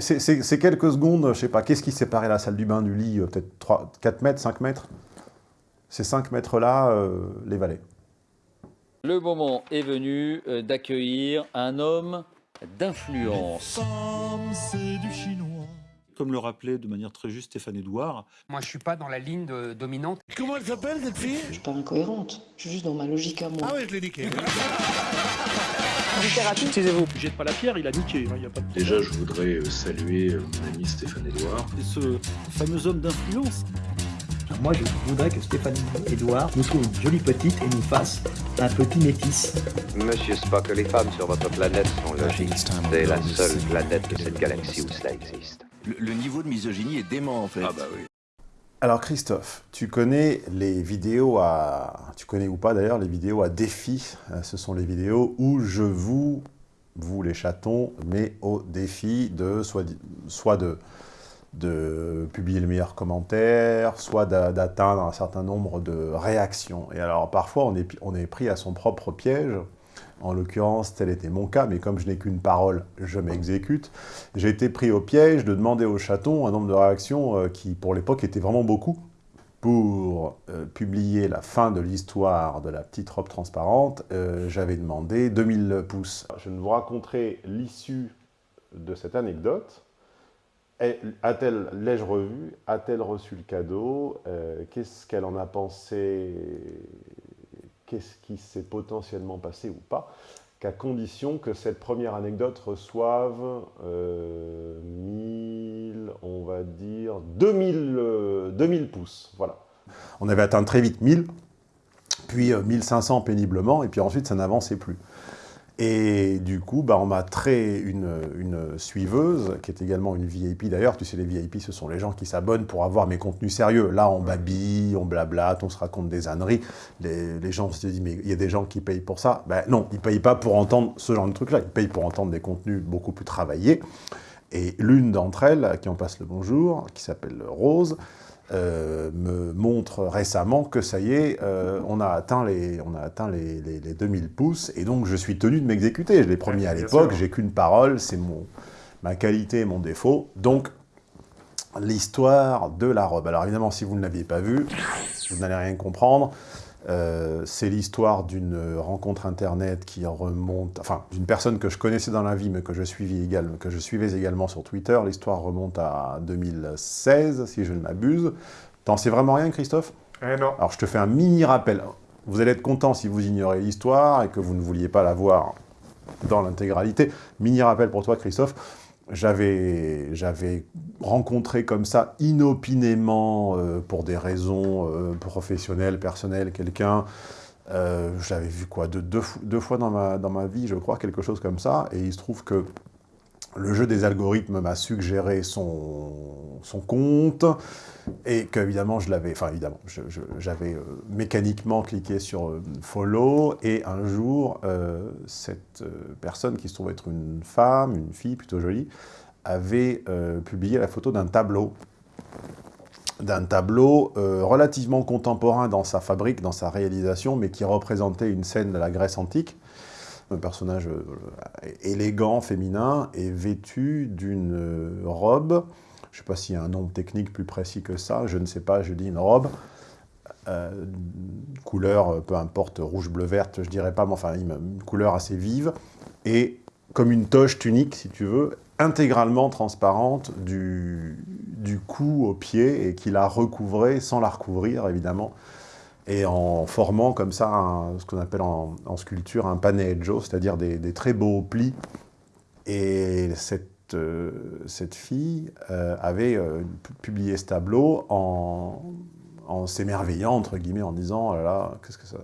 C'est quelques secondes, je sais pas, qu'est-ce qui séparait la salle du bain du lit Peut-être 4 mètres, 5 mètres? Ces 5 mètres-là, les valets. Le moment est venu d'accueillir un homme d'influence. Comme le rappelait de manière très juste Stéphane Edouard. Moi, je suis pas dans la ligne de, dominante. Comment elle s'appelle, cette fille? Je suis pas incohérente. Je suis juste dans ma logique à moi. Ah ouais, je l'ai niqué. Littérature, excusez-vous. Jette pas la pierre, il a niqué. Hein, y a pas de... Déjà, je voudrais saluer mon ami Stéphane Edouard. Et ce fameux homme d'influence moi, je voudrais que Stéphanie Edouard nous trouve une jolie petite et nous fasse un petit métis. Monsieur Spock, les femmes sur votre planète sont logiques. C'est la seule planète de cette galaxie où cela existe. Le, niveau de misogynie est dément, en fait. Ah bah oui. Alors Christophe, tu connais les vidéos à... Tu connais ou pas d'ailleurs les vidéos à défi. Euh, ce sont les vidéos où je vous, vous les chatons, mets au défi de soit, de publier le meilleur commentaire, soit d'atteindre un certain nombre de réactions. Et alors parfois on est pris à son propre piège, en l'occurrence tel était mon cas, mais comme je n'ai qu'une parole, je m'exécute. J'ai été pris au piège de demander au chaton un nombre de réactions euh, qui pour l'époque était vraiment beaucoup. Pour euh, publier la fin de l'histoire de la petite robe transparente, euh, j'avais demandé 2000 pouces. Je ne vous raconterai l'issue de cette anecdote, a-t-elle, l'ai-je revu A-t-elle reçu le cadeau? Qu'est-ce qu'elle en a pensé? Qu'est-ce qui s'est potentiellement passé ou pas Qu'à condition que cette première anecdote reçoive euh, 1000, on va dire 2000, 2000 euh, pouces. Voilà. On avait atteint très vite 1000, puis 1500 euh, péniblement, et puis ensuite ça n'avançait plus. Et du coup, bah, on m'a très une, suiveuse, qui est également une VIP d'ailleurs. Tu sais, les VIP, ce sont les gens qui s'abonnent pour avoir mes contenus sérieux. Là, on babille, on blablate, on se raconte des âneries. Les, les gens se disent, mais il y a des gens qui payent pour ça. Ben non, ils ne payent pas pour entendre ce genre de truc-là. Ils payent pour entendre des contenus beaucoup plus travaillés. Et l'une d'entre elles, à qui on passe le bonjour, qui s'appelle Rose, euh, me montre récemment que ça y est, euh, on a atteint, les, on a atteint les, les, 2000 pouces, et donc je suis tenu de m'exécuter. Je l'ai promis à l'époque, j'ai qu'une parole, c'est ma qualité et mon défaut. Donc, l'histoire de la robe. Alors évidemment, si vous ne l'aviez pas vue, vous n'allez rien comprendre. Euh, c'est l'histoire d'une rencontre internet qui remonte, enfin, d'une personne que je connaissais dans la vie, mais que je, suivais également, que je suivais également sur Twitter. L'histoire remonte à 2016, si je ne m'abuse. T'en sais vraiment rien, Christophe? Eh non. Alors, je te fais un mini rappel. Vous allez être content si vous ignorez l'histoire et que vous ne vouliez pas la voir dans l'intégralité. Mini rappel pour toi, Christophe j'avais rencontré comme ça, inopinément, euh, pour des raisons euh, professionnelles, personnelles, quelqu'un, euh, je l'avais vu quoi, deux, fois dans ma, dans ma vie, je crois, quelque chose comme ça, et il se trouve que le jeu des algorithmes m'a suggéré son, compte, et qu'évidemment, je l'avais, évidemment, j'avais euh, mécaniquement cliqué sur euh, follow, et un jour, euh, cette personne, qui se trouve être une femme, une fille plutôt jolie, avait publié la photo d'un tableau, d'un tableau relativement contemporain dans sa fabrique, dans sa réalisation, mais qui représentait une scène de la Grèce antique, un personnage euh, élégant, féminin, et vêtu d'une euh, robe, je ne sais pas s'il y a un nom technique plus précis que ça, je ne sais pas, je dis une robe, euh, couleur, peu importe, rouge, bleu, verte, je dirais pas, mais enfin, une couleur assez vive, et comme une toche tunique, si tu veux, intégralement transparente du, cou au pied, et qui la recouvrait sans la recouvrir, évidemment, et en formant comme ça ce qu'on appelle en, sculpture un paneggio, c'est-à-dire des, très beaux plis. Et cette, euh, cette fille euh, avait euh, publié ce tableau en, s'émerveillant, entre guillemets, en disant « Oh là là, qu'est-ce que ça...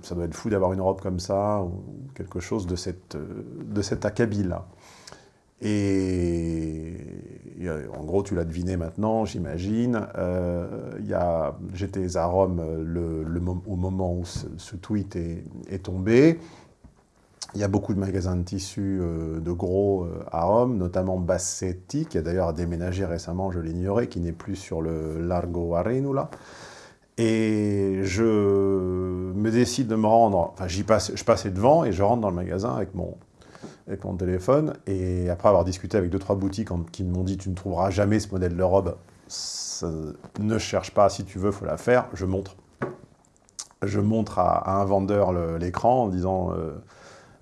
Ça doit être fou d'avoir une robe comme ça, ou quelque chose de, cette, de cet acabit-là. » Et en gros, tu l'as deviné maintenant, j'imagine. Euh, J'étais à Rome le, au moment où ce, tweet est, tombé. Il y a beaucoup de magasins de tissus euh, de gros euh, à Rome, notamment Bassetti, qui a d'ailleurs déménagé récemment, je l'ignorais, qui n'est plus sur le Largo Arenula. Et je me décide de me rendre, enfin, passe, je passais devant et je rentre dans le magasin avec mon, avec mon téléphone, et après avoir discuté avec deux, trois boutiques qui m'ont dit « tu ne trouveras jamais ce modèle de robe, ne cherche pas, si tu veux, faut la faire », je montre. Je montre à, un vendeur l'écran en disant euh,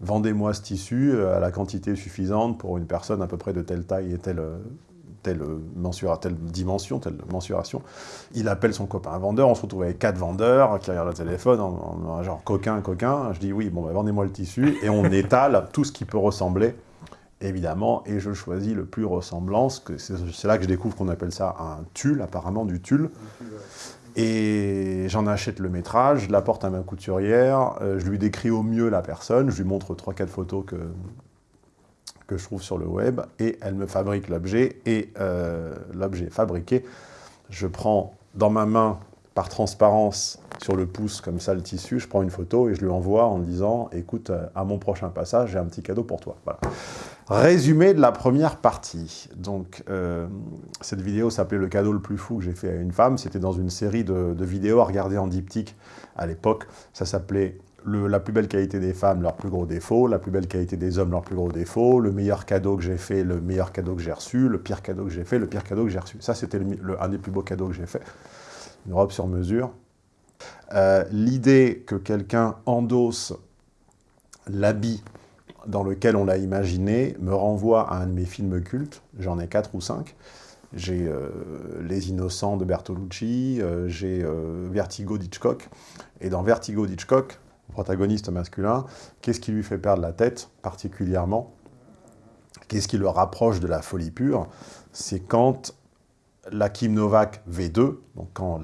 vendez-moi ce tissu à la quantité suffisante pour une personne à peu près de telle taille et telle, telle, mensura, telle dimension, telle mensuration. Il appelle son copain vendeur, on se retrouve avec quatre vendeurs qui regardent le téléphone, en, genre coquin, coquin. Je dis oui, bon, bah, vendez-moi le tissu, et on étale tout ce qui peut ressembler, évidemment, et je choisis le plus ressemblant, c'est là que je découvre qu'on appelle ça un tulle, apparemment du tulle. Et j'en achète le métrage, je l'apporte à ma couturière, euh, je lui décris au mieux la personne, je lui montre 3-4 photos que, que je trouve sur le web, et elle me fabrique l'objet, et euh, l'objet fabriqué, je prends dans ma main, par transparence, sur le pouce, comme ça, le tissu, je prends une photo et je lui envoie en disant « Écoute, euh, à mon prochain passage, j'ai un petit cadeau pour toi. Voilà. Résumé de la première partie. Donc, euh, cette vidéo s'appelait « Le cadeau le plus fou que j'ai fait à une femme ». C'était dans une série de, de, vidéos à regarder en diptyque à l'époque. Ça s'appelait la plus belle qualité des femmes, leur plus gros défaut, la plus belle qualité des hommes, leur plus gros défaut, le meilleur cadeau que j'ai fait, le meilleur cadeau que j'ai reçu, le pire cadeau que j'ai fait, le pire cadeau que j'ai reçu. Ça, c'était un des plus beaux cadeaux que j'ai fait. Une robe sur mesure. Euh, l'idée que quelqu'un endosse l'habit dans lequel on l'a imaginé me renvoie à un de mes films cultes, j'en ai quatre ou cinq. J'ai euh, Les Innocents de Bertolucci, euh, j'ai Vertigo d'Hitchcock, et dans Vertigo d'Hitchcock, protagoniste masculin, qu'est-ce qui lui fait perdre la tête particulièrement? Qu'est-ce qui le rapproche de la folie pure? C'est quand la Kim Novak V2, donc quand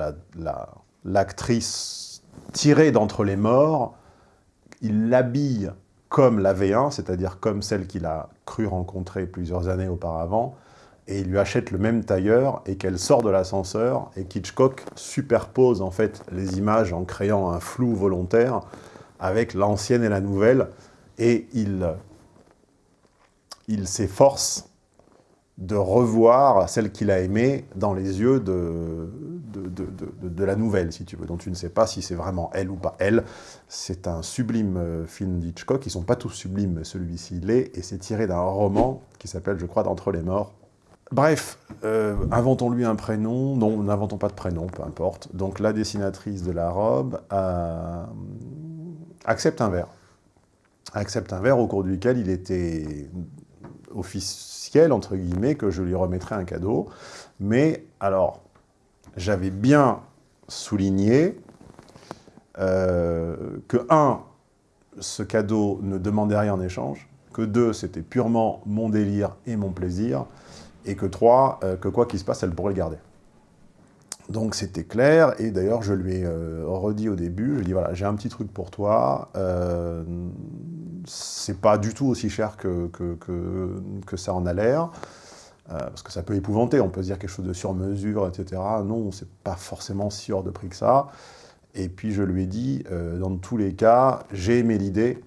l'actrice la, tirée d'entre les morts, il l'habille comme la V1, c'est-à-dire comme celle qu'il a cru rencontrer plusieurs années auparavant, et il lui achète le même tailleur, et qu'elle sort de l'ascenseur, et Hitchcock superpose en fait les images en créant un flou volontaire, avec l'ancienne et la nouvelle, et il, il s'efforce de revoir celle qu'il a aimée dans les yeux de, de, la nouvelle, si tu veux, dont tu ne sais pas si c'est vraiment elle ou pas elle. C'est un sublime euh, film d'Hitchcock, ils sont pas tous sublimes, celui-ci l'est, et c'est tiré d'un roman qui s'appelle, je crois, D'entre les morts. Bref, euh, inventons-lui un prénom, non, n'inventons pas de prénom, peu importe. Donc la dessinatrice de la robe a accepte un verre. Accepte un verre au cours duquel il était officiel, entre guillemets, que je lui remettrais un cadeau. Mais, alors, j'avais bien souligné euh, que, un, ce cadeau ne demandait rien en échange, que deux, c'était purement mon délire et mon plaisir, et que trois, euh, que quoi qu'il se passe, elle pourrait le garder. Donc c'était clair, et d'ailleurs je lui ai euh, redit au début, je lui ai dit voilà, j'ai un petit truc pour toi, euh, c'est pas du tout aussi cher que, que, ça en a l'air, euh, parce que ça peut épouvanter, on peut se dire quelque chose de sur-mesure, etc. Non, c'est pas forcément si hors de prix que ça. Et puis je lui ai dit, dans tous les cas, j'ai aimé l'idée,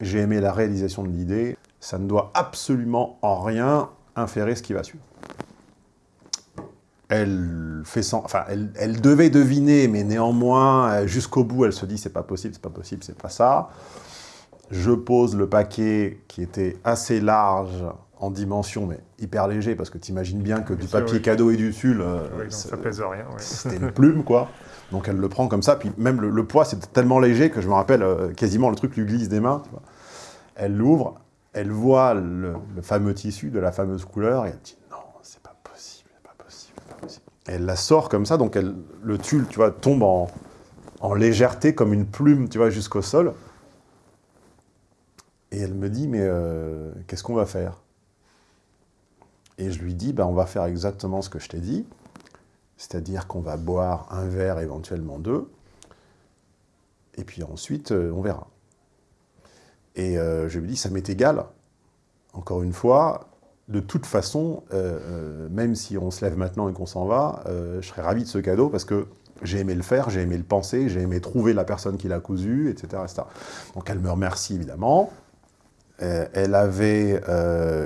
j'ai aimé la réalisation de l'idée, ça ne doit absolument en rien inférer ce qui va suivre elle fait sans, enfin, elle, devait deviner, mais néanmoins, euh, jusqu'au bout, elle se dit c'est pas possible, c'est pas possible, c'est pas ça. Je pose le paquet qui était assez large en dimension, mais hyper léger, parce que tu imagines bien que du papier cadeau et du tulle, euh, ça pèse rien. C'était une plume, quoi. Donc elle le prend comme ça, puis même le, poids, c'est tellement léger que je me rappelle, euh, quasiment le truc lui glisse des mains. Elle l'ouvre, elle voit le, le, fameux tissu de la fameuse couleur, et elle dit elle la sort comme ça, donc le tulle, tu vois, tombe en, légèreté comme une plume, tu vois, jusqu'au sol. Et elle me dit, mais euh, qu'est-ce qu'on va faire? Et je lui dis, ben, on va faire exactement ce que je t'ai dit, c'est-à-dire qu'on va boire un verre, éventuellement deux, et puis ensuite, euh, on verra. Et euh, je lui dis, ça m'est égal. Encore une fois, de toute façon, euh, euh, même si on se lève maintenant et qu'on s'en va, euh, je serais ravi de ce cadeau parce que j'ai aimé le faire, j'ai aimé le penser, j'ai aimé trouver la personne qui l'a cousu, etc., Donc elle me remercie évidemment. elle avait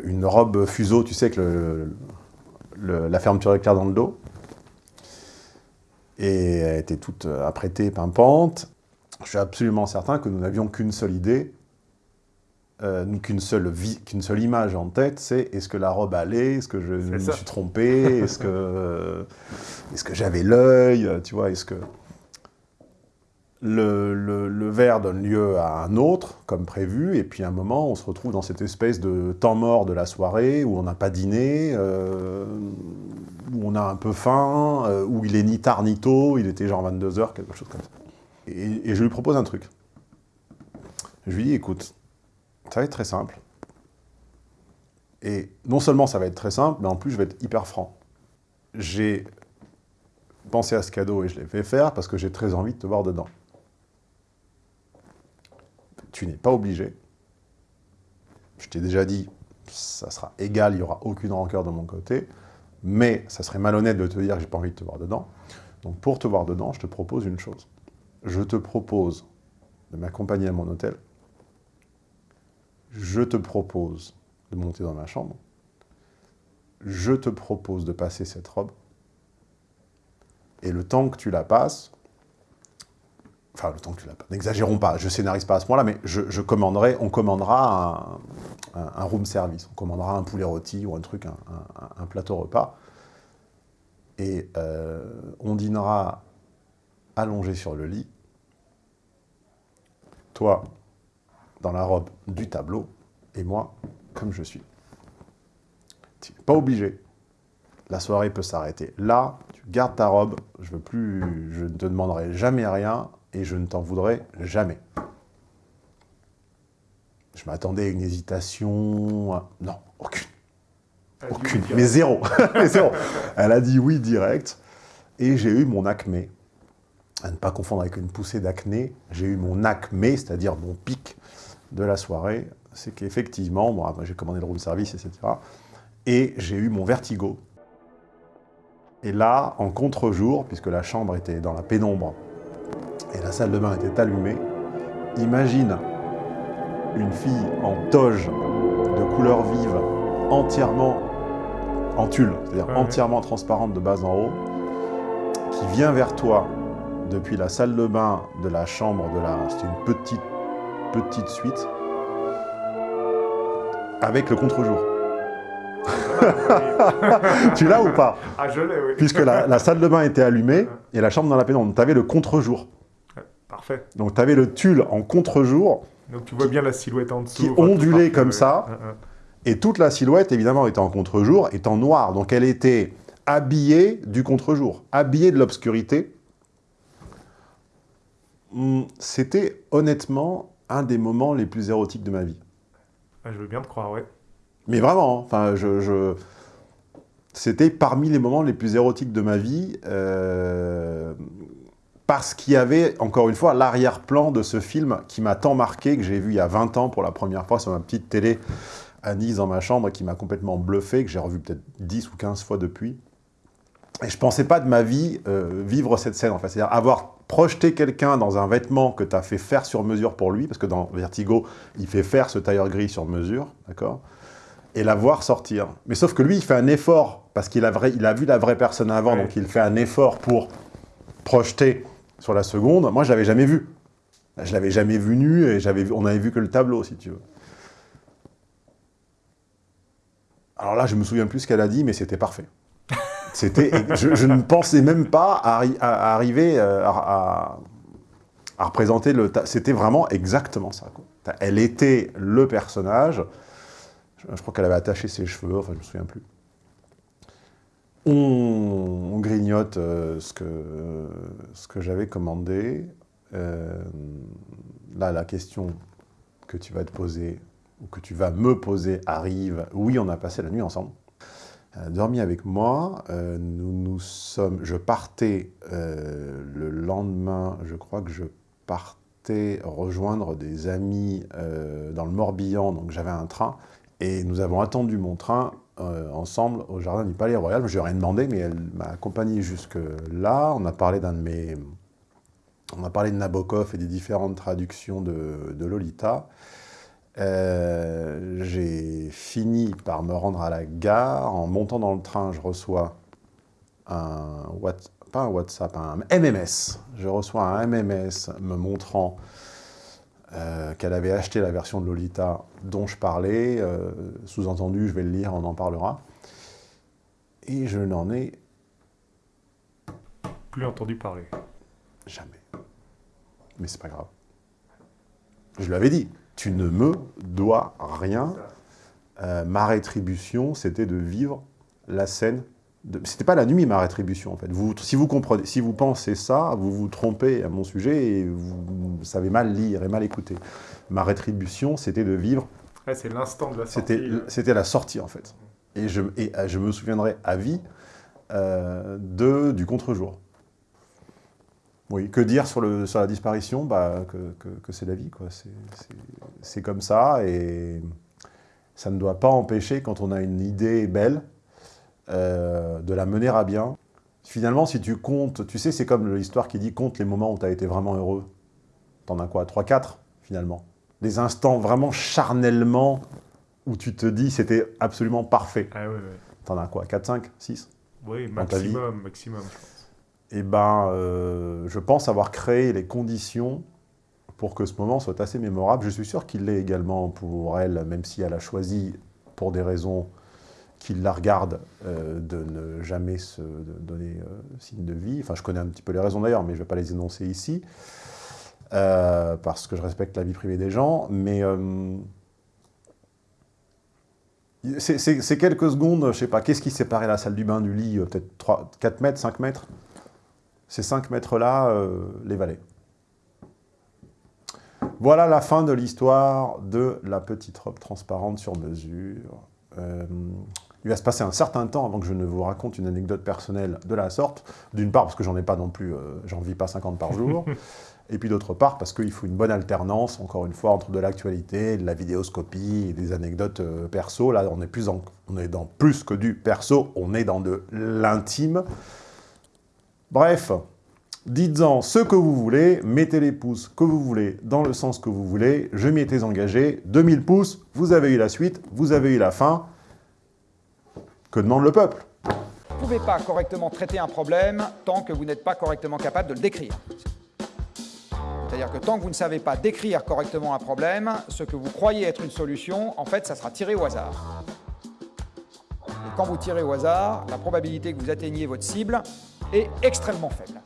une robe fuseau, tu sais, que la fermeture éclair dans le dos. Et elle était toute apprêtée, pimpante. Je suis absolument certain que nous n'avions qu'une seule idée, euh, qu'une seule, qu'une seule image en tête, c'est est-ce que la robe allait, est-ce que je me ça. suis trompé, est-ce que, est-ce que j'avais l'œil, euh, tu vois, est-ce que... Le, le, le verre donne lieu à un autre, comme prévu, et puis à un moment, on se retrouve dans cette espèce de temps mort de la soirée, où on n'a pas dîné, euh, où on a un peu faim, euh, où il est ni tard ni tôt, il était genre 22h, quelque chose comme ça. Et, et je lui propose un truc. Je lui dis, écoute, ça va être très simple. Et non seulement ça va être très simple, mais en plus je vais être hyper franc. J'ai pensé à ce cadeau et je l'ai fait faire parce que j'ai très envie de te voir dedans. Tu n'es pas obligé. Je t'ai déjà dit, ça sera égal, il n'y aura aucune rancœur de mon côté, mais ça serait malhonnête de te dire que j'ai pas envie de te voir dedans. Donc pour te voir dedans, je te propose une chose. Je te propose de m'accompagner à mon hôtel. Je te propose de monter dans ma chambre. Je te propose de passer cette robe. Et le temps que tu la passes, enfin le temps que tu la passes, n'exagérons pas, je scénarise pas à ce point-là, mais je, commanderai, on commandera un, room service, on commandera un poulet rôti ou un truc, un plateau repas. Et euh, on dînera allongé sur le lit. Toi, dans la robe du tableau, et moi, comme je suis. Tu n'es pas obligé. La soirée peut s'arrêter là, tu gardes ta robe, je veux plus, je ne te demanderai jamais rien, et je ne t'en voudrais jamais. Je m'attendais à une hésitation, à- non, aucune. Aucune, mais zéro. Mais zéro. Elle a dit oui direct, et j'ai eu mon acmé, à ne pas confondre avec une poussée d'acné, j'ai eu mon acmé, c'est-à-dire mon pic de la soirée, c'est qu'effectivement, bon, moi, j'ai commandé le room service, etc. Et j'ai eu mon vertigo. Et là, en contre-jour, puisque la chambre était dans la pénombre et la salle de bain était allumée, imagine une fille en toge de couleur vive, entièrement en tulle, c'est-à-dire Ouais. entièrement transparente de bas en haut, qui vient vers toi depuis la salle de bain de la chambre de la... C'était une petite, petite suite, avec le contre-jour. tu l'as ou pas? Ah, je l'ai, oui. Puisque la, la salle de bain était allumée et la chambre dans la pénombre. Tu avais le contre-jour. Parfait. Donc tu avais le tulle en contre-jour Donc tu vois bien la silhouette en dessous. qui ondulait comme ça. Hein, hein. Et toute la silhouette, évidemment, était en contre-jour, étant noire. Donc elle était habillée du contre-jour, habillée de l'obscurité. Hum, C'était honnêtement un des moments les plus érotiques de ma vie. Ah, je veux bien te croire, ouais. Mais vraiment, hein. enfin, je, je- c'était parmi les moments les plus érotiques de ma vie, euh, parce qu'il y avait, encore une fois, l'arrière-plan de ce film qui m'a tant marqué, que j'ai vu il y a 20 ans pour la première fois sur ma petite télé à Nice dans ma chambre, qui m'a complètement bluffé, que j'ai revu peut-être 10 ou 15 fois depuis. Et je pensais pas de ma vie euh, vivre cette scène, en fait. C'est-à-dire avoir projeté quelqu'un dans un vêtement que tu as fait faire sur mesure pour lui, parce que dans Vertigo, il fait faire ce tailleur gris sur mesure, d'accord Et la voir sortir. Mais sauf que lui, il fait un effort, parce qu'il a, vrai- il a vu la vraie personne avant, Ouais. donc il fait un effort pour projeter sur la seconde. Moi, je l'avais jamais vu. Je l'avais jamais vu nu, et j'avais on avait vu que le tableau, si tu veux. Alors là, je me souviens plus ce qu'elle a dit, mais c'était parfait. Je, ne pensais même pas à, arri- à- à arriver euh, à, représenter le. ta- C'était vraiment exactement ça. Elle était le personnage. Je, crois qu'elle avait attaché ses cheveux, enfin, je me souviens plus. On, grignote euh, ce que, que j'avais commandé. Euh, là, la question que tu vas te poser, ou que tu vas me poser, arrive. Oui, on a passé la nuit ensemble. Dormi avec moi. Euh, nous nous sommes. Je partais euh, le lendemain. Je crois que je partais rejoindre des amis euh, dans le Morbihan. Donc j'avais un train et nous avons attendu mon train ensemble au jardin du Palais Royal. Je n'ai rien demandé, mais elle m'a accompagné jusque là. On a parlé d'un de mes. On a parlé de Nabokov et des différentes traductions de Lolita. Euh, j'ai fini par me rendre à la gare. En montant dans le train, je reçois un What- pas un WhatsApp, un MMS. Je reçois un MMS me montrant euh, qu'elle avait acheté la version de Lolita dont je parlais. euh, Sous-entendu, je vais le lire, on en parlera. Et je n'en ai Plus entendu parler. jamais. Mais c'est pas grave. Je lui avais dit, tu ne me dois rien. Euh, ma rétribution, c'était de vivre la scène. De... C'était pas la nuit, ma rétribution, en fait. Vous, si vous comprenez, si vous pensez ça, vous vous trompez à mon sujet et vous, savez mal lire et mal écouter. Ma rétribution, c'était de vivre... Ouais, c'est l'instant de la sortie. C'était euh. la sortie, en fait. Et je, et, euh, je me souviendrai à vie euh, de, du contre-jour. Oui, que dire sur, le, sur la disparition? Bah, Que, que, que c'est la vie, quoi. C'est- comme ça, et ça ne doit pas empêcher, quand on a une idée belle, euh, de la mener à bien. Finalement, si tu comptes, tu sais, c'est comme l'histoire qui dit « compte les moments où tu as été vraiment heureux ». T'en as quoi? 3-4, finalement Des instants vraiment charnellement où tu te dis « c'était absolument parfait Ah ouais, ouais. ». T'en as quoi? 4, 5, 6 Oui, maximum, maximum. Eh ben, euh, je pense avoir créé les conditions pour que ce moment soit assez mémorable. Je suis sûr qu'il l'est également pour elle, même si elle a choisi, pour des raisons qui la regardent, euh, de ne jamais se donner euh, signe de vie. Enfin, je connais un petit peu les raisons d'ailleurs, mais je ne vais pas les énoncer ici, parce que je respecte la vie privée des gens. Mais c'est quelques secondes, je sais pas, qu'est-ce qui séparait la salle du bain du lit Peut-être 3, 4 mètres, 5 mètres? Ces 5 mètres-là, euh, les valaient. Voilà la fin de l'histoire de la petite robe transparente sur mesure. Euh, il va se passer un certain temps avant que je ne vous raconte une anecdote personnelle de la sorte. D'une part, parce que j'en ai pas non plus, euh, j'en vis pas 50 par jour. Et puis d'autre part, parce qu'il faut une bonne alternance, encore une fois, entre de l'actualité, de la vidéoscopie et des anecdotes euh, perso. Là, on est, plus en- on est dans plus que du perso, on est dans de l'intime. Bref, dites-en ce que vous voulez, mettez les pouces que vous voulez dans le sens que vous voulez. Je m'y étais engagé, 2000 pouces, vous avez eu la suite, vous avez eu la fin. Que demande le peuple? Vous ne pouvez pas correctement traiter un problème tant que vous n'êtes pas correctement capable de le décrire. C'est-à-dire que tant que vous ne savez pas décrire correctement un problème, ce que vous croyez être une solution, en fait, ça sera tiré au hasard. Et quand vous tirez au hasard, la probabilité que vous atteigniez votre cible est extrêmement faible.